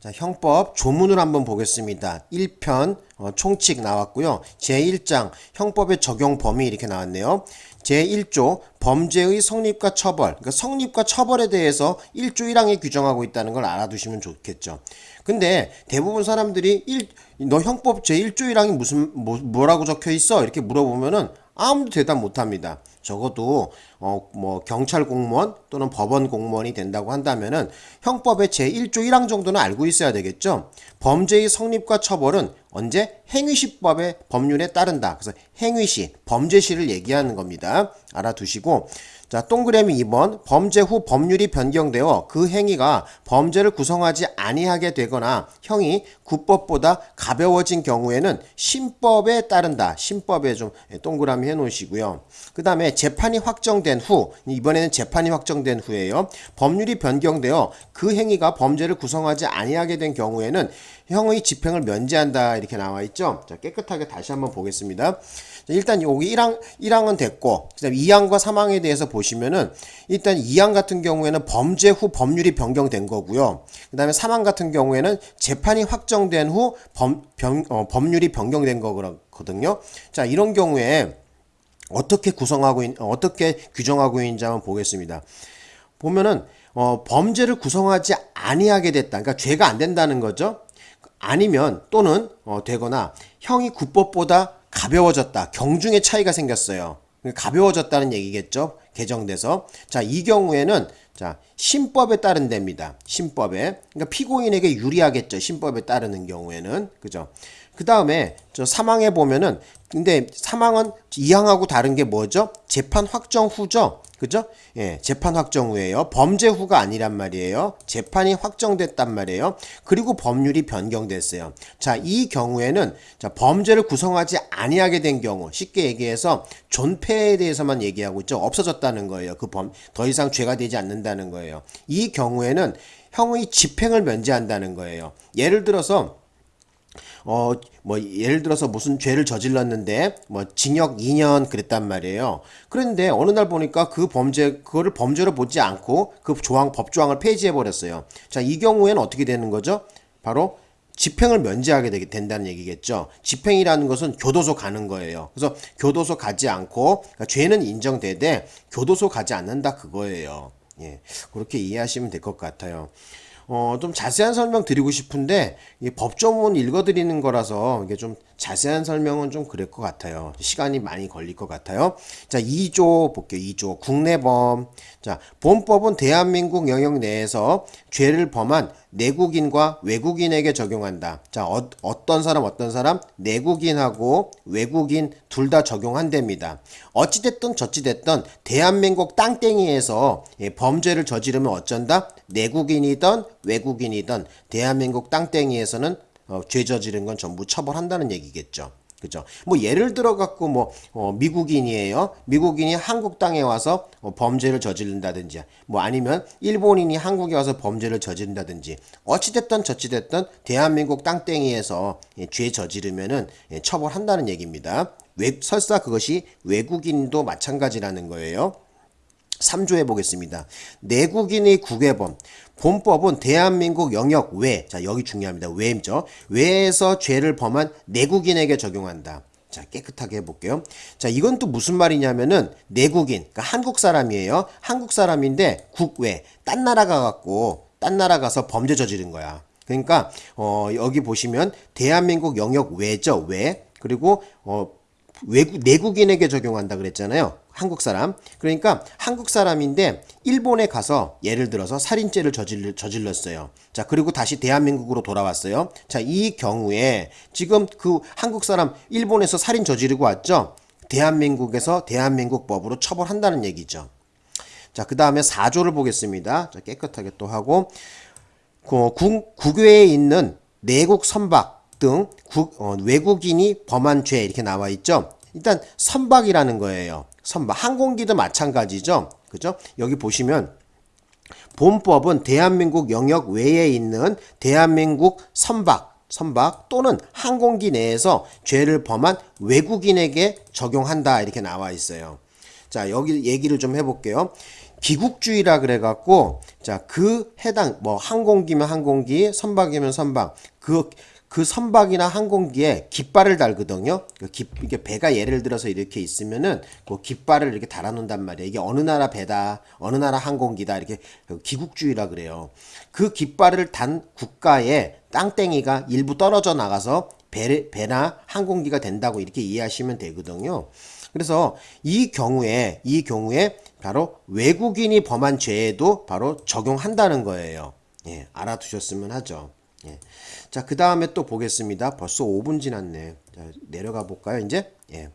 자, 형법 조문을 한번 보겠습니다. 1편 어, 총칙 나왔고요. 제1장 형법의 적용 범위 이렇게 나왔네요. 제1조 범죄의 성립과 처벌. 그러니까 성립과 처벌에 대해서 1조 1항에 규정하고 있다는 걸 알아두시면 좋겠죠. 근데 대부분 사람들이 1, 너 형법 제1조 1항이 무슨 뭐, 뭐라고 적혀 있어? 이렇게 물어보면은 아무도 대답 못 합니다. 적어도 어 뭐 경찰 공무원 또는 법원 공무원이 된다고 한다면은 형법의 제1조 1항 정도는 알고 있어야 되겠죠. 범죄의 성립과 처벌은 언제 행위시법의 법률에 따른다. 그래서 행위시, 범죄시를 얘기하는 겁니다. 알아두시고 자, 동그라미 2번 범죄 후 법률이 변경되어 그 행위가 범죄를 구성하지 아니하게 되거나 형이 구법보다 가벼워진 경우에는 신법에 따른다. 신법에 좀 동그라미 해 놓으시고요. 그 다음에 재판이 확정된 후 이번에는 재판이 확정된 후에요. 법률이 변경되어 그 행위가 범죄를 구성하지 아니하게 된 경우에는 형의 집행을 면제한다 이렇게 나와 있죠. 자, 깨끗하게 다시 한번 보겠습니다. 일단 여기 1항, 1항은 됐고, 그 다음 2항과 3항에 대해서 보시면은, 일단 2항 같은 경우에는 범죄 후 법률이 변경된 거고요. 그 다음에 3항 같은 경우에는 재판이 확정된 후 범, 변, 어, 법률이 변경된 거거든요. 자, 이런 경우에 어떻게 구성하고, 있, 어떻게 규정하고 있는지 한번 보겠습니다. 보면은, 어, 범죄를 구성하지 아니하게 됐다. 그러니까 죄가 안 된다는 거죠. 아니면 또는 어, 되거나 형이 구법보다 가벼워졌다. 경중의 차이가 생겼어요. 가벼워졌다는 얘기겠죠. 개정돼서. 자, 이 경우에는 자, 신법에 따른 됩니다. 신법에. 그러니까 피고인에게 유리하겠죠. 신법에 따르는 경우에는. 그죠? 그 다음에 저 사망에 보면은 근데 사망은 이항하고 다른 게 뭐죠? 재판 확정 후죠. 그죠? 예, 재판 확정 후에요. 범죄 후가 아니란 말이에요. 재판이 확정됐단 말이에요. 그리고 법률이 변경됐어요. 자, 이 경우에는 자, 범죄를 구성하지 아니하게 된 경우, 쉽게 얘기해서 존폐에 대해서만 얘기하고 있죠. 없어졌다는 거예요. 그 범, 더 이상 죄가 되지 않는다는 거예요. 이 경우에는 형의 집행을 면제한다는 거예요. 예를 들어서 어, 뭐, 예를 들어서 무슨 죄를 저질렀는데, 뭐, 징역 2년 그랬단 말이에요. 그런데 어느 날 보니까 그 범죄, 그거를 범죄로 보지 않고 그 조항, 법조항을 폐지해버렸어요. 자, 이 경우에는 어떻게 되는 거죠? 바로 집행을 면제하게 되게 된다는 얘기겠죠. 집행이라는 것은 교도소 가는 거예요. 그래서 교도소 가지 않고, 그러니까 죄는 인정되되 교도소 가지 않는다 그거예요. 예. 그렇게 이해하시면 될 것 같아요. 어, 좀 자세한 설명 드리고 싶은데 이 법조문 읽어드리는 거라서 이게 좀 자세한 설명은 좀 그럴 것 같아요. 시간이 많이 걸릴 것 같아요. 자, 2조 볼게요. 2조 국내범. 자, 본법은 대한민국 영역 내에서 죄를 범한 내국인과 외국인에게 적용한다. 자, 어, 떤 사람 어떤 사람 내국인하고 외국인 둘 다 적용한답니다. 어찌됐든 저찌됐든 대한민국 땅땡이에서 예, 범죄를 저지르면 어쩐다? 내국인이든 외국인이든 대한민국 땅땡이에서는 어, 죄 저지른 건 전부 처벌한다는 얘기겠죠. 그죠? 뭐 예를 들어 갖고 뭐 어, 미국인이에요. 미국인이 한국 땅에 와서 어, 범죄를 저지른다든지 뭐 아니면 일본인이 한국에 와서 범죄를 저지른다든지 어찌 됐든 저찌 됐든 대한민국 땅땡이에서 예, 죄 저지르면은 예, 처벌한다는 얘기입니다. 외, 설사 그것이 외국인도 마찬가지라는 거예요. 3조 해보겠습니다. 내국인의 국외범. 본법은 대한민국 영역 외, 자, 여기 중요합니다. 외죠. 외에서 죄를 범한 내국인에게 적용한다. 자, 깨끗하게 해볼게요. 자, 이건 또 무슨 말이냐면은 내국인, 그러니까 한국 사람이에요. 한국 사람인데 국외, 딴 나라 가갖고, 딴 나라 가서 범죄 저지른 거야. 그러니까, 어, 여기 보시면 대한민국 영역 외죠, 외. 그리고, 어, 외국, 내국인에게 적용한다 그랬잖아요. 한국 사람. 그러니까 한국 사람인데 일본에 가서 예를 들어서 살인죄를 저질, 저질렀어요. 자, 그리고 다시 대한민국으로 돌아왔어요. 자, 이 경우에 지금 그 한국 사람 일본에서 살인 저지르고 왔죠? 대한민국에서 대한민국 법으로 처벌한다는 얘기죠. 자, 그 다음에 4조를 보겠습니다. 자, 깨끗하게 또 하고, 그 국, 국외에 있는 내국 선박 등 국, 어, 외국인이 범한 죄 이렇게 나와 있죠. 일단 선박이라는 거예요. 선박. 항공기도 마찬가지죠. 그죠? 여기 보시면 본법은 대한민국 영역 외에 있는 대한민국 선박, 선박 또는 항공기 내에서 죄를 범한 외국인에게 적용한다 이렇게 나와 있어요. 자, 여기 얘기를 좀 해볼게요. 기국주의라 그래갖고 자 그 해당 뭐 항공기면 항공기, 선박이면 선박 그 그 선박이나 항공기에 깃발을 달거든요. 그 깃, 이게 배가 예를 들어서 이렇게 있으면은 그 깃발을 이렇게 달아놓는단 말이에요. 이게 어느 나라 배다, 어느 나라 항공기다 이렇게 기국주의라 그래요. 그 깃발을 단 국가에 땅땡이가 일부 떨어져 나가서 배, 배나 항공기가 된다고 이렇게 이해하시면 되거든요. 그래서 이 경우에 이 경우에 바로 외국인이 범한 죄에도 바로 적용한다는 거예요. 예, 알아두셨으면 하죠. 예. 자, 그 다음에 또 보겠습니다. 벌써 5분 지났네. 자, 내려가 볼까요, 이제? 예.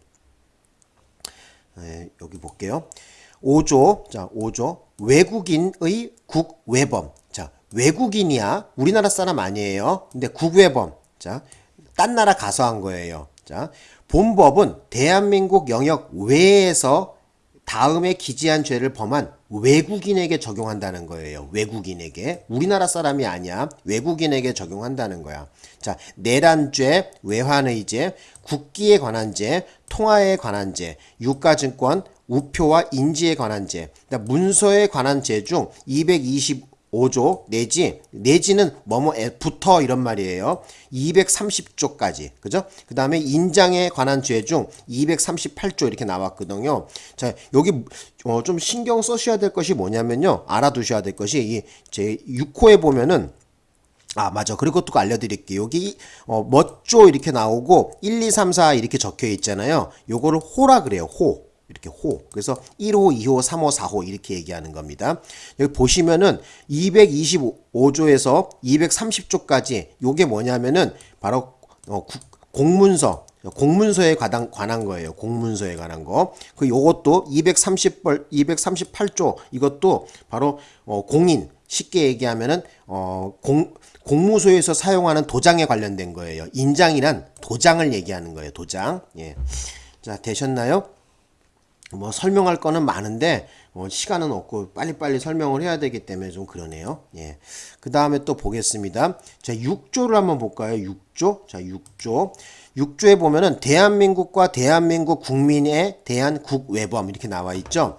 예, 여기 볼게요. 5조, 자, 5조. 외국인의 국외범. 자, 외국인이야. 우리나라 사람 아니에요. 근데 국외범. 자, 딴 나라 가서 한 거예요. 자, 본법은 대한민국 영역 외에서 다음에 기재한 죄를 범한 외국인에게 적용한다는 거예요. 외국인에게. 우리나라 사람이 아니야. 외국인에게 적용한다는 거야. 자, 내란죄, 외환의죄, 국기에 관한 죄, 통화에 관한 죄, 유가증권, 우표와 인지에 관한 죄, 그러니까 문서에 관한 죄 중 225 조 내지 내지는 붙어 이런 말이에요. 230조까지 그죠? 그 다음에 인장에 관한 죄 중 238조 이렇게 나왔거든요. 자 여기 어, 좀 신경 써셔야 될 것이 뭐냐면요. 알아두셔야 될 것이 이 제 6호에 보면은 아 맞아 그리고 또 알려드릴게요 여기 어, 멋조 이렇게 나오고 1 2 3 4 이렇게 적혀 있잖아요 요거를 호라 그래요 호 이렇게 호 그래서 1호 2호 3호 4호 이렇게 얘기하는 겁니다 여기 보시면은 225조에서 230조까지 요게 뭐냐면은 바로 어, 국, 공문서 공문서에 관한, 관한 거예요. 공문서에 관한 거. 그 요것도 230벌 238조 이것도 바로 어, 공인 쉽게 얘기하면은 어, 공 공무소에서 사용하는 도장에 관련된 거예요. 인장이란 도장을 얘기하는 거예요. 도장. 예. 자, 되셨나요? 뭐 설명할 거는 많은데 뭐 시간은 없고 빨리빨리 설명을 해야 되기 때문에 좀 그러네요. 예. 그 다음에 또 보겠습니다. 자, 6조를 한번 볼까요? 6조. 자, 6조. 6조에 보면은 대한민국과 대한민국 국민에 대한 국외범 이렇게 나와 있죠.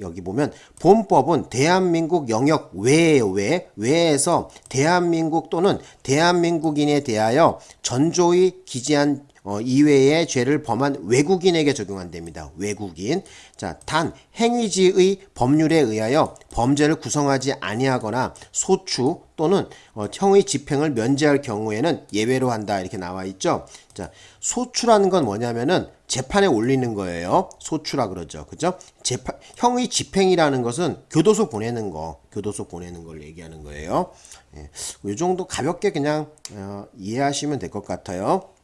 여기 보면 본법은 대한민국 영역 외에요 외 외에서 대한민국 또는 대한민국인에 대하여 전조의 기재한 어, 이외의 죄를 범한 외국인에게 적용한답니다. 외국인. 자, 단 행위지의 법률에 의하여 범죄를 구성하지 아니하거나 소추 또는 어, 형의 집행을 면제할 경우에는 예외로 한다 이렇게 나와 있죠. 자, 소추라는 건 뭐냐면은 재판에 올리는 거예요. 소추라 그러죠. 그죠? 재판 형의 집행이라는 것은 교도소 보내는 거, 교도소 보내는 걸 얘기하는 거예요. 예, 이 정도 가볍게 그냥 어, 이해하시면 될 것 같아요.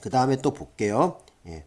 그 다음에 또 볼게요. 예.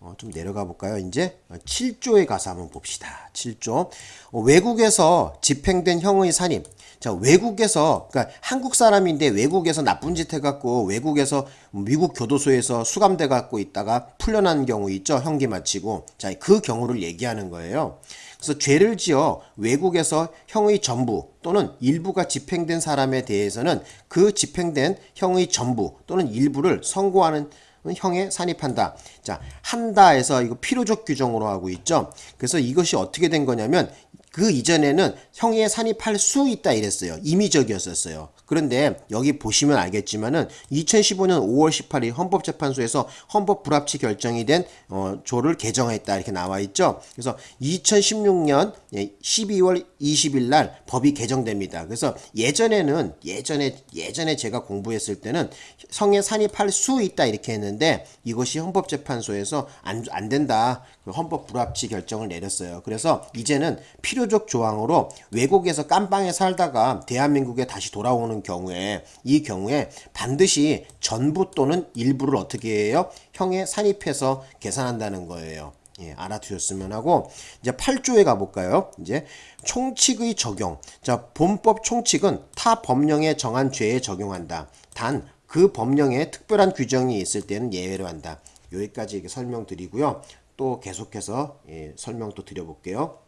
어, 좀 내려가 볼까요? 이제 7조에 가서 한번 봅시다. 7조. 어, 외국에서 집행된 형의 산입. 자, 외국에서, 그러니까 한국 사람인데 외국에서 나쁜 짓 해갖고 외국에서 미국 교도소에서 수감돼 갖고 있다가 풀려난 경우 있죠? 형기 마치고. 자, 그 경우를 얘기하는 거예요. 그래서 죄를 지어 외국에서 형의 전부 또는 일부가 집행된 사람에 대해서는 그 집행된 형의 전부 또는 일부를 선고하는 형에 산입한다. 자, 한다에서 이거 필요적 규정으로 하고 있죠. 그래서 이것이 어떻게 된 거냐면 그 이전에는 형에 산입할 수 있다 이랬어요. 임의적이었었어요. 그런데 여기 보시면 알겠지만은 2015년 5월 18일 헌법재판소에서 헌법 불합치 결정이 된 어, 조를 개정했다 이렇게 나와 있죠. 그래서 2016년 12월 20일 날 법이 개정됩니다. 그래서 예전에는 예전에 예전에 제가 공부했을 때는 성에 산입할 수 있다 이렇게 했는데 이것이 헌법재판소에서 안, 안 된다. 그 헌법 불합치 결정을 내렸어요. 그래서 이제는 필요적 조항으로 외국에서 깜빵에 살다가 대한민국에 다시 돌아오는 경우에 이 경우에 반드시 전부 또는 일부를 어떻게 해요? 형에 산입해서 계산한다는 거예요. 예, 알아두셨으면 하고 이제 8조에 가볼까요? 이제 총칙의 적용. 자, 본법 총칙은 타 법령에 정한 죄에 적용한다. 단 그 법령에 특별한 규정이 있을 때는 예외로 한다. 여기까지 설명드리고요. 또 계속해서 예, 설명 또 드려볼게요.